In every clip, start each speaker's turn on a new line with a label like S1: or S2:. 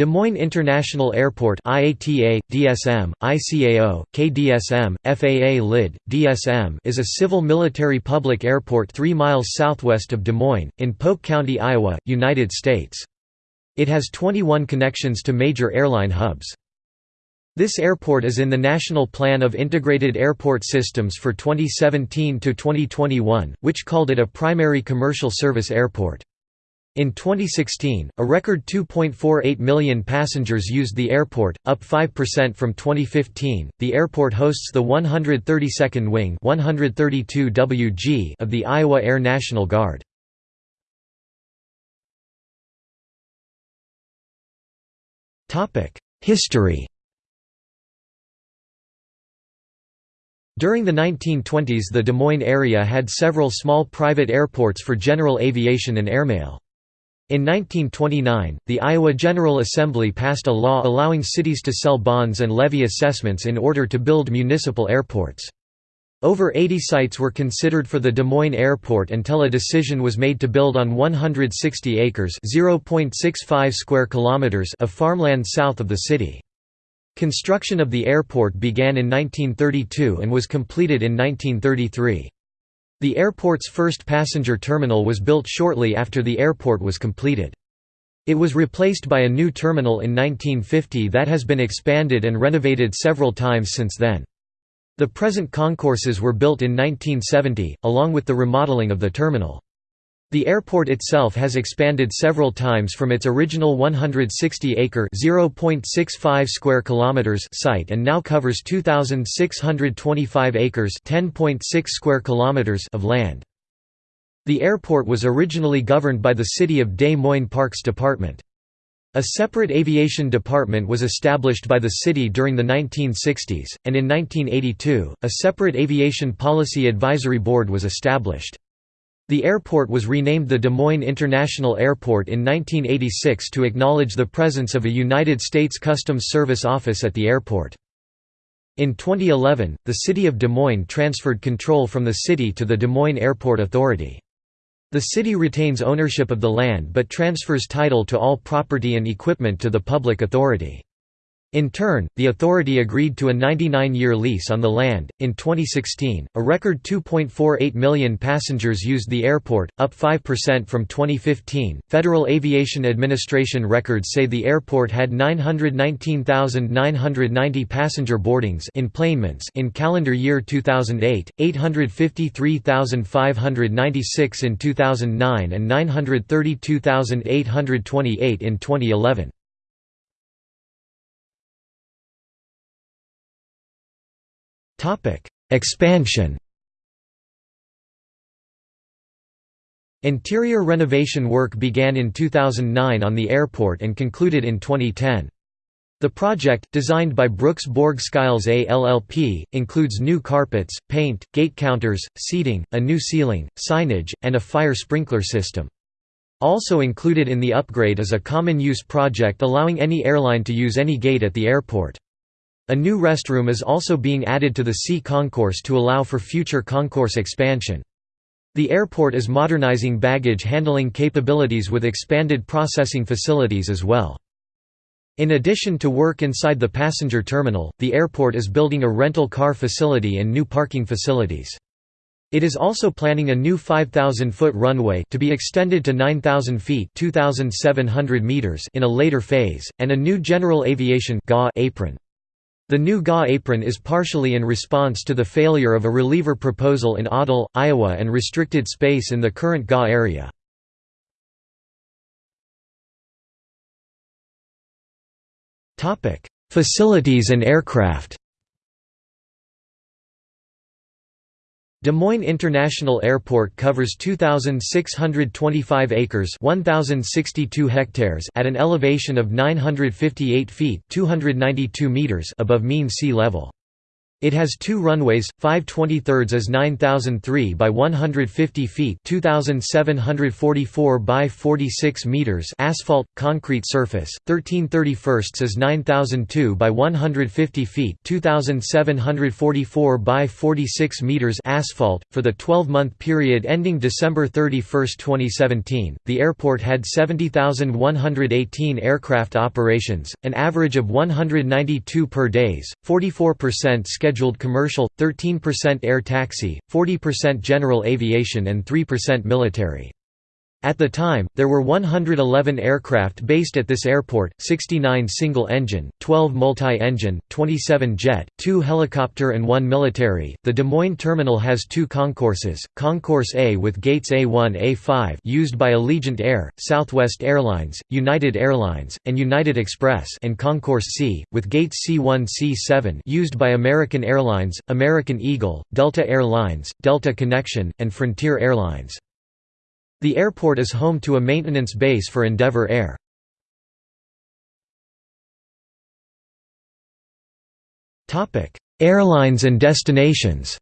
S1: Des Moines International Airport IATA, DSM, ICAO, KDSM, FAA LID, DSM is a civil military public airport 3 miles southwest of Des Moines, in Polk County, Iowa, United States. It has 21 connections to major airline hubs. This airport is in the National Plan of Integrated Airport Systems for 2017–2021, which called it a primary commercial service airport. In 2016, a record 2.48 million passengers used the airport, up 5% from 2015. The airport hosts the 132nd Wing 132 WG of the Iowa Air National Guard. Topic: History. During the 1920s the Des Moines area had several small private airports for general aviation and airmail. In 1929, the Iowa General Assembly passed a law allowing cities to sell bonds and levy assessments in order to build municipal airports. Over 80 sites were considered for the Des Moines Airport until a decision was made to build on 160 acres (0.65 square kilometers) of farmland south of the city. Construction of the airport began in 1932 and was completed in 1933. The airport's first passenger terminal was built shortly after the airport was completed. It was replaced by a new terminal in 1950 that has been expanded and renovated several times since then. The present concourses were built in 1970, along with the remodeling of the terminal. The airport itself has expanded several times from its original 160-acre (0.65 square kilometers) site and now covers 2625 acres (10.6 square kilometers) of land. The airport was originally governed by the City of Des Moines Parks Department. A separate aviation department was established by the city during the 1960s, and in 1982, a separate aviation policy advisory board was established. The airport was renamed the Des Moines International Airport in 1986 to acknowledge the presence of a United States Customs Service office at the airport. In 2011, the city of Des Moines transferred control from the city to the Des Moines Airport Authority. The city retains ownership of the land but transfers title to all property and equipment to the public authority. In turn, the authority agreed to a 99-year lease on the land. In 2016, a record 2.48 million passengers used the airport, up 5% from 2015. Federal Aviation Administration records say the airport had 919,990 passenger boardings enplanements in calendar year 2008, 853,596 in 2009 and 932,828 in 2011. Topic: Expansion. Interior renovation work began in 2009 on the airport and concluded in 2010. The project, designed by Brooks Borg Skiles A LLP, includes new carpets, paint, gate counters, seating, a new ceiling, signage, and a fire sprinkler system. Also included in the upgrade is a common-use project allowing any airline to use any gate at the airport. A new restroom is also being added to the C concourse to allow for future concourse expansion. The airport is modernizing baggage handling capabilities with expanded processing facilities as well. In addition to work inside the passenger terminal, the airport is building a rental car facility and new parking facilities. It is also planning a new 5,000-foot runway to be extended to 9,000 feet 2,700 meters in a later phase, and a new general aviation apron. The new GA apron is partially in response to the failure of a reliever proposal in Odell, Iowa and restricted space in the current GA area. Facilities and aircraft Des Moines International Airport covers 2625 acres, 1062 hectares at an elevation of 958 feet, 292 meters above mean sea level. It has two runways, 5 23 as 9003 by 150 feet 2744 by 46 meters asphalt, concrete surface, 13 31 as 9002 by 150 feet 2744 by 46 meters asphalt. For the 12-month period ending December 31, 2017, the airport had 70,118 aircraft operations, an average of 192 per days, 44% scheduled scheduled commercial, 13% air taxi, 40% general aviation and 3% military. At the time, there were 111 aircraft based at this airport, 69 single-engine, 12 multi-engine, 27 jet, 2 helicopter and 1 military. The Des Moines terminal has two concourses, Concourse A with gates A1-A5 used by Allegiant Air, Southwest Airlines, United Airlines, and United Express and Concourse C, with gates C1-C7 used by American Airlines, American Eagle, Delta Air Lines, Delta Connection, and Frontier Airlines. The airport is home to a maintenance base for Endeavour Air. Airlines and destinations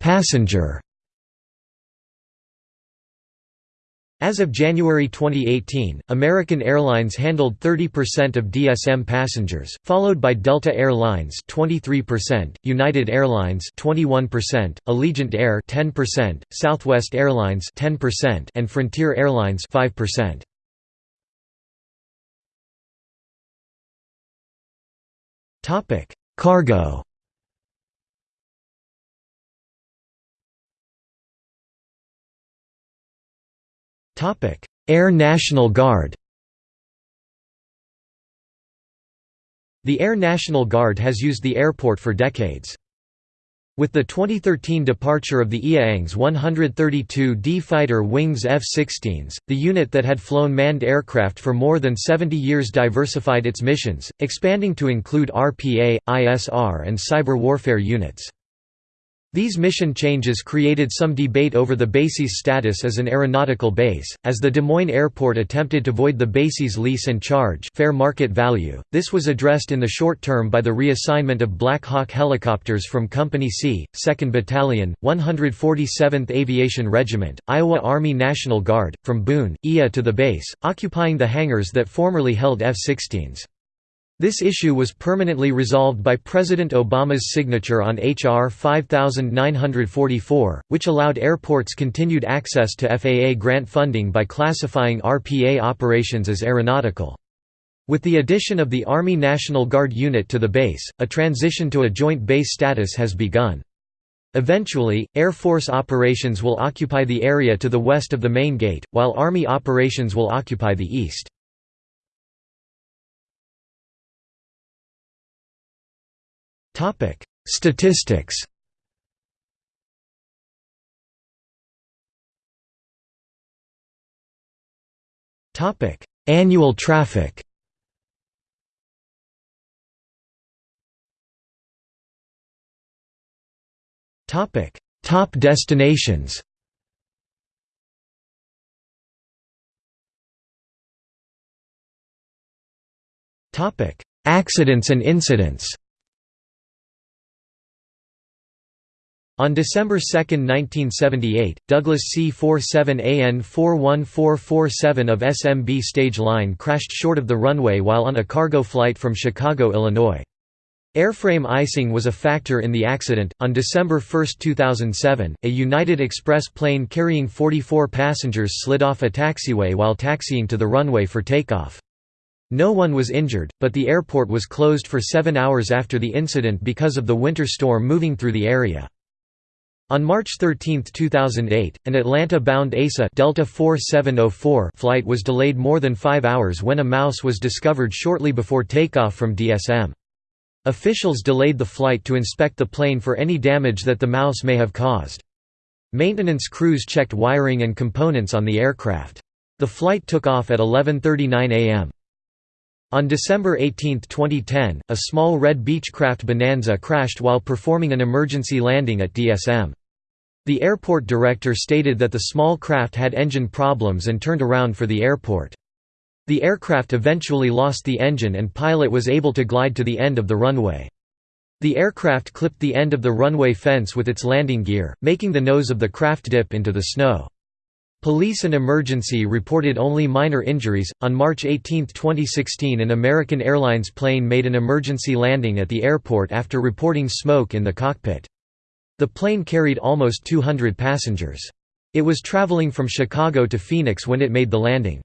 S1: Passenger As of January 2018, American Airlines handled 30% of DSM passengers, followed by Delta Air Lines 23%, United Airlines 21%, Allegiant Air 10%, Southwest Airlines 10%, and Frontier Airlines 5%. Topic: Cargo Air National Guard The Air National Guard has used the airport for decades. With the 2013 departure of the IAANG's 132D Fighter Wings F-16s, the unit that had flown manned aircraft for more than 70 years diversified its missions, expanding to include RPA, ISR and cyber warfare units. These mission changes created some debate over the base's status as an aeronautical base, as the Des Moines Airport attempted to void the base's lease and charge fair market value. This was addressed in the short term by the reassignment of Black Hawk helicopters from Company C, 2nd Battalion, 147th Aviation Regiment, Iowa Army National Guard, from Boone, IA to the base, occupying the hangars that formerly held F-16s. This issue was permanently resolved by President Obama's signature on H.R. 5944, which allowed airports continued access to FAA grant funding by classifying RPA operations as aeronautical. With the addition of the Army National Guard unit to the base, a transition to a joint base status has begun. Eventually, Air Force operations will occupy the area to the west of the main gate, while Army operations will occupy the east. Topic: Statistics. Topic: Annual traffic. Topic: Top destinations. Topic: Accidents and incidents. On December 2, 1978, Douglas C-47AN 41447 of SMB Stage Line crashed short of the runway while on a cargo flight from Chicago, Illinois. Airframe icing was a factor in the accident. On December 1, 2007, a United Express plane carrying 44 passengers slid off a taxiway while taxiing to the runway for takeoff. No one was injured, but the airport was closed for seven hours after the incident because of the winter storm moving through the area. On March 13, 2008, an Atlanta-bound ASA Delta 4704 flight was delayed more than five hours when a mouse was discovered shortly before takeoff from DSM. Officials delayed the flight to inspect the plane for any damage that the mouse may have caused. Maintenance crews checked wiring and components on the aircraft. The flight took off at 11.39 am. On December 18, 2010, a small red Beechcraft Bonanza crashed while performing an emergency landing at DSM. The airport director stated that the small craft had engine problems and turned around for the airport. The aircraft eventually lost the engine and pilot was able to glide to the end of the runway. The aircraft clipped the end of the runway fence with its landing gear, making the nose of the craft dip into the snow. Police and emergency reported only minor injuries. On March 18, 2016, an American Airlines plane made an emergency landing at the airport after reporting smoke in the cockpit. The plane carried almost 200 passengers. It was traveling from Chicago to Phoenix when it made the landing.